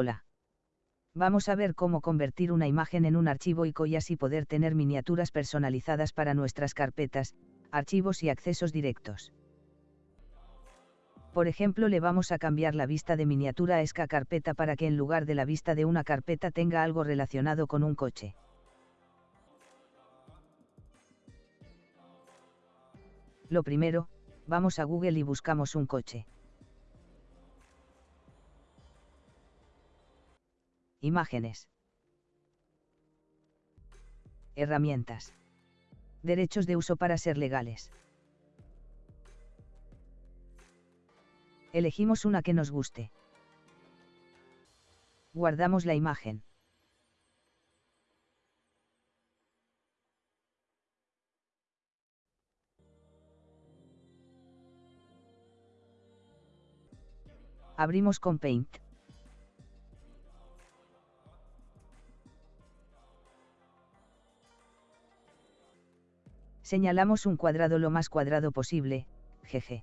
Hola. Vamos a ver cómo convertir una imagen en un archivo ICO y así poder tener miniaturas personalizadas para nuestras carpetas, archivos y accesos directos. Por ejemplo, le vamos a cambiar la vista de miniatura a esta carpeta para que en lugar de la vista de una carpeta tenga algo relacionado con un coche. Lo primero, vamos a Google y buscamos un coche. Imágenes. Herramientas. Derechos de uso para ser legales. Elegimos una que nos guste. Guardamos la imagen. Abrimos con Paint. Señalamos un cuadrado lo más cuadrado posible, GG.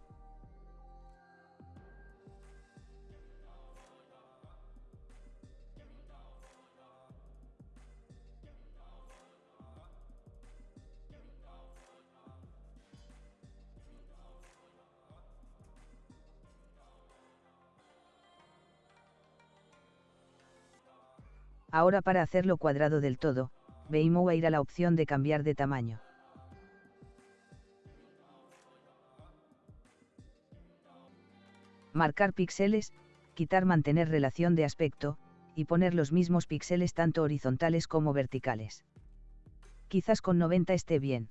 Ahora para hacerlo cuadrado del todo, veimos a ir a la opción de cambiar de tamaño. Marcar píxeles, quitar mantener relación de aspecto, y poner los mismos píxeles tanto horizontales como verticales. Quizás con 90 esté bien.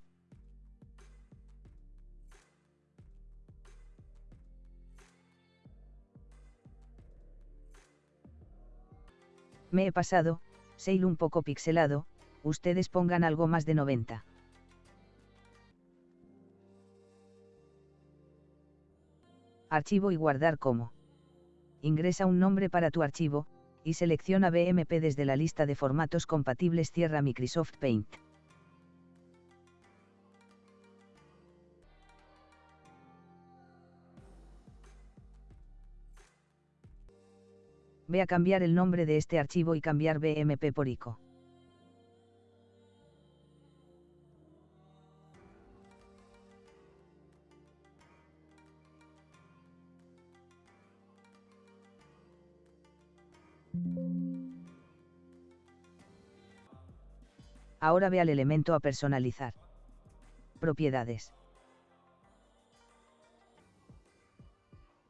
Me he pasado, Sail un poco pixelado, ustedes pongan algo más de 90. Archivo y guardar como. Ingresa un nombre para tu archivo, y selecciona BMP desde la lista de formatos compatibles Cierra Microsoft Paint. Ve a cambiar el nombre de este archivo y cambiar BMP por ICO. Ahora ve al elemento a personalizar. Propiedades.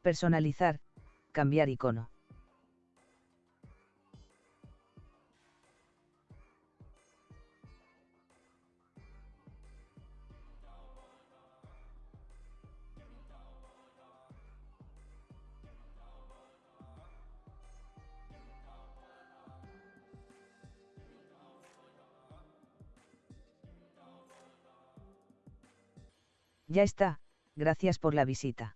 Personalizar, cambiar icono. Ya está, gracias por la visita.